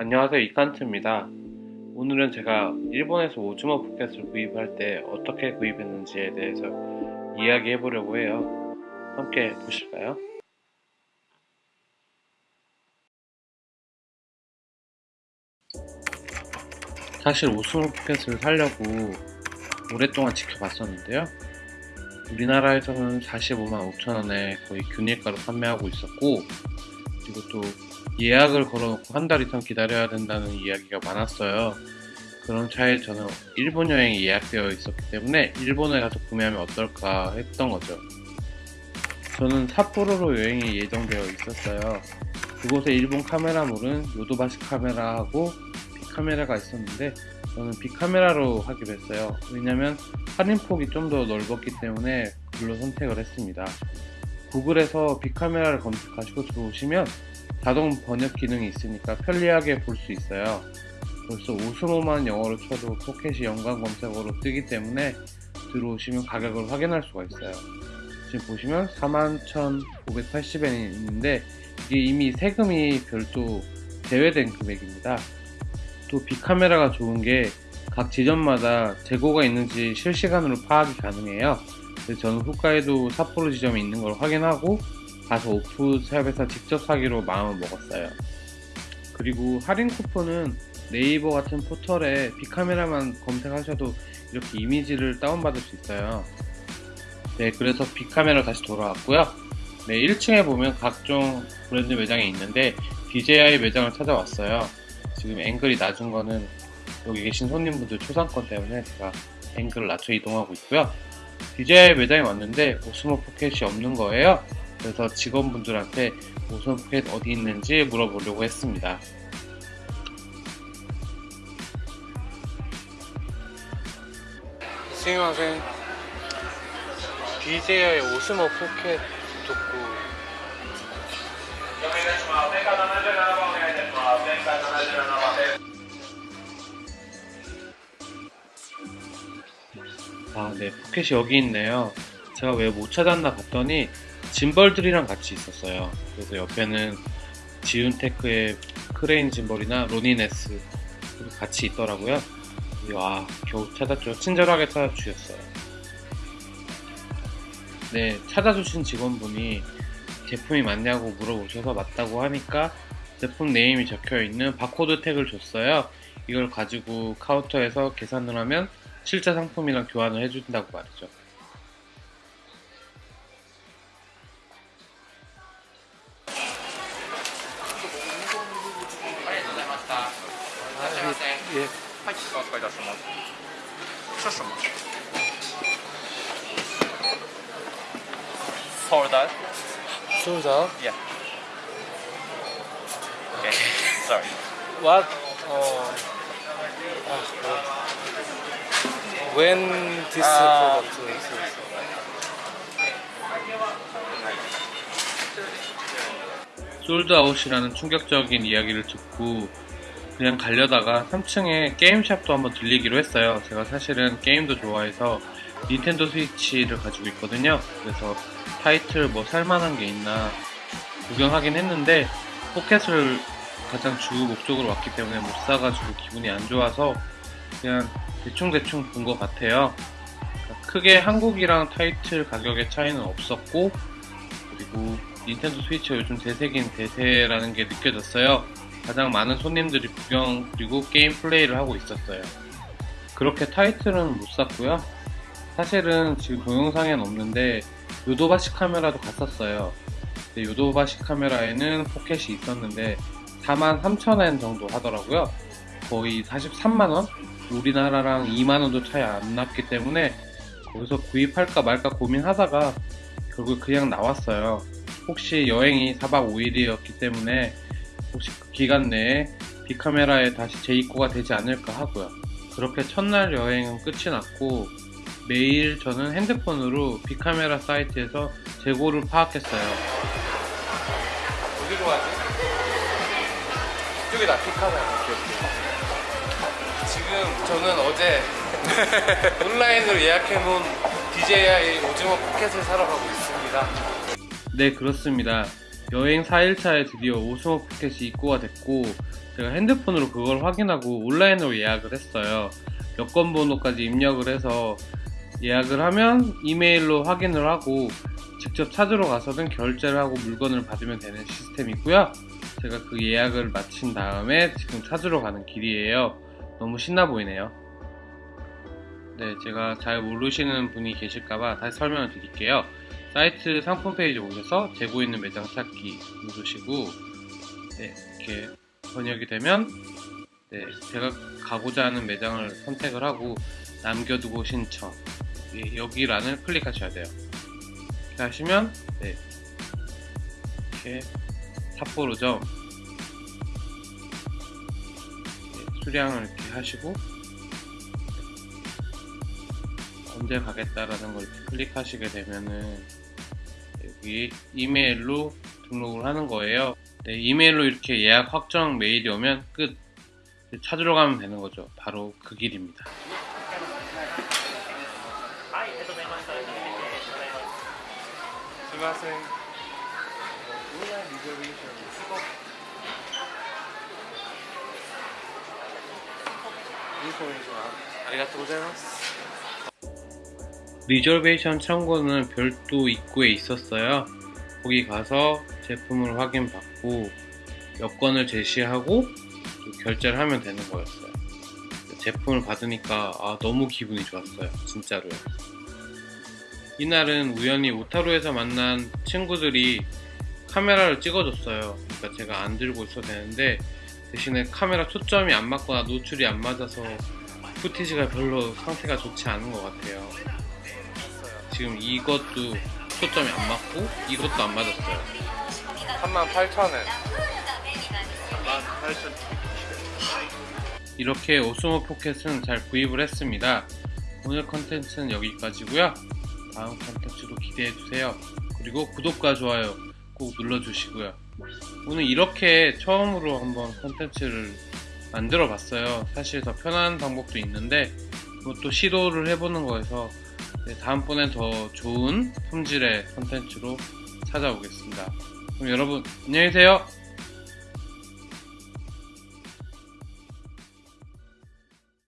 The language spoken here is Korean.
안녕하세요 이칸트입니다. 오늘은 제가 일본에서 오즈모 포켓을 구입할 때 어떻게 구입했는지에 대해서 이야기해 보려고 해요. 함께 보실까요? 사실 오즈모 포켓을 사려고 오랫동안 지켜봤었는데요. 우리나라에서는 45만 5천원에 거의 균일가로 판매하고 있었고 그리고 또 예약을 걸어놓고 한 달 이상 기다려야 된다는 이야기가 많았어요. 그런 차에 저는 일본 여행이 예약되어 있었기 때문에 일본에 가서 구매하면 어떨까 했던 거죠. 저는 삿포로로 여행이 예정되어 있었어요. 그곳에 일본 카메라물은 요도바시 카메라하고 빅카메라가 있었는데 저는 빅카메라로 하기로 했어요. 왜냐면 할인폭이 좀 더 넓었기 때문에 그걸로 선택을 했습니다. 구글에서 빅카메라를 검색하시고 들어오시면 자동 번역 기능이 있으니까 편리하게 볼 수 있어요. 벌써 오스모만 영어로 쳐도 포켓이 연관 검색어로 뜨기 때문에 들어오시면 가격을 확인할 수가 있어요. 지금 보시면 41,580엔이 있는데 이게 이미 세금이 별도 제외된 금액입니다. 또 빅카메라가 좋은 게 각 지점마다 재고가 있는지 실시간으로 파악이 가능해요. 저는 후카이도 삿포로 지점에 있는 걸 확인하고 가서 오프샵에서 직접 사기로 마음을 먹었어요. 그리고 할인 쿠폰은 네이버 같은 포털에 빅카메라만 검색하셔도 이렇게 이미지를 다운받을 수 있어요. 네, 그래서 빅카메라 다시 돌아왔고요. 네, 1층에 보면 각종 브랜드 매장이 있는데 DJI 매장을 찾아왔어요. 지금 앵글이 낮은 거는 여기 계신 손님분들 초상권 때문에 제가 앵글을 낮춰 이동하고 있고요. DJI 매장에 왔는데 Osmo Pocket이 없는 거예요. 그래서 직원분들한테 Osmo Pocket 어디 있는지 물어보려고 했습니다. すみません DJI Osmo Pocket 듣고 아, 네, 포켓이 여기 있네요. 제가 왜 못 찾았나 봤더니 gimbal들이랑 같이 있었어요. 그래서 옆에는 Zhiyun Tech의 Crane gimbal이나 Ronin-S 같이 있더라고요. 와 겨우 찾았죠. 친절하게 찾아주셨어요. 네 찾아주신 직원분이 제품이 맞냐고 물어보셔서 맞다고 하니까 제품 name이 적혀있는 바코드 tag를 줬어요. 이걸 가지고 카운터에서 계산을 하면 실제 상품이랑 교환을 해준다고 말이죠. 예. Sold out. Sold out. Yeah. Okay. Sorry. What? Oh. When this Uh, product is 솔드아웃이라는 충격적인 이야기를 듣고 그냥 가려다가 3층에 게임샵도 한번 들리기로 했어요. 제가 사실은 게임도 좋아해서 닌텐도 스위치를 가지고 있거든요. 그래서 타이틀 뭐 살만한 게 있나 구경하긴 했는데 포켓을 가장 주 목적으로 왔기 때문에 못 사가지고 기분이 안 좋아서 그냥 대충대충 본 것 같아요. 그러니까 크게 한국이랑 타이틀 가격의 차이는 없었고 그리고 닌텐도 스위치가 요즘 대세긴 대세라는 게 느껴졌어요. 가장 많은 손님들이 구경 그리고 게임 플레이를 하고 있었어요. 그렇게 타이틀은 못 샀고요. 사실은 지금 동영상에는 없는데 요도바시 카메라도 갔었어요. 요도바시 카메라에는 포켓이 있었는데 43,000엔 정도 하더라고요. 거의 43만원? 우리나라랑 2만원도 차이 안 났기 때문에 거기서 구입할까 말까 고민하다가 결국 그냥 나왔어요. 혹시 여행이 4박 5일이었기 때문에 혹시 그 기간 내에 빅카메라에 다시 재입고가 되지 않을까 하고요. 그렇게 첫날 여행은 끝이 났고 매일 저는 핸드폰으로 빅카메라 사이트에서 재고를 파악했어요. 어디로 가지? 이쪽이다 빅카메라. 지금 저는 어제 온라인으로 예약해놓은 DJI 오징어 포켓을 사러 가고 있습니다. 네 그렇습니다. 여행 4일차에 드디어 오스모 포켓이 입고가 됐고 제가 핸드폰으로 그걸 확인하고 온라인으로 예약을 했어요. 여권 번호까지 입력을 해서 예약을 하면 이메일로 확인을 하고 직접 찾으러 가서는 결제를 하고 물건을 받으면 되는 시스템이고요. 제가 그 예약을 마친 다음에 지금 찾으러 가는 길이에요. 너무 신나 보이네요. 네, 제가 잘 모르시는 분이 계실까봐 다시 설명을 드릴게요. 사이트 상품 페이지 오셔서 재고 있는 매장 찾기 누르시고 네, 이렇게 번역이 되면 네, 제가 가고자 하는 매장을 선택을 하고 남겨두고 신청 예, 여기 란을 클릭하셔야 돼요. 이렇게 하시면 네, 이렇게 삿포로점 수량을 이렇게 하시고 언제 가겠다라는 걸 클릭하시게 되면은 여기 이메일로 등록을 하는 거예요. 네, 이메일로 이렇게 예약 확정 메일이 오면 끝. 찾으러 가면 되는 거죠. 바로 그 길입니다. 수고하세요. reservation 창고는 별도 입구에 있었어요. 거기 가서 제품을 확인받고 여권을 제시하고 또 결제를 하면 되는 거였어요. 제품을 받으니까 아, 너무 기분이 좋았어요. 진짜로요. 이날은 우연히 오타루에서 만난 친구들이 카메라를 찍어줬어요. 그러니까 제가 안 들고 있어도 되는데 대신에 카메라 초점이 안 맞거나 노출이 안 맞아서 footage가 별로 상태가 좋지 않은 것 같아요. 지금 이것도 초점이 안 맞고 이것도 안 맞았어요. 38,000원. 38,000 이렇게 Osmo Pocket은 잘 구입을 했습니다. 오늘 컨텐츠는 여기까지고요. 다음 컨텐츠도 기대해주세요. 그리고 구독과 좋아요 꼭 눌러주시고요. 오늘 이렇게 처음으로 한번 컨텐츠를 만들어 봤어요. 사실 더 편한 방법도 있는데 그것도 시도를 해보는 거여서 네, 다음번엔 더 좋은 품질의 컨텐츠로 찾아오겠습니다. 그럼 여러분 안녕히 계세요.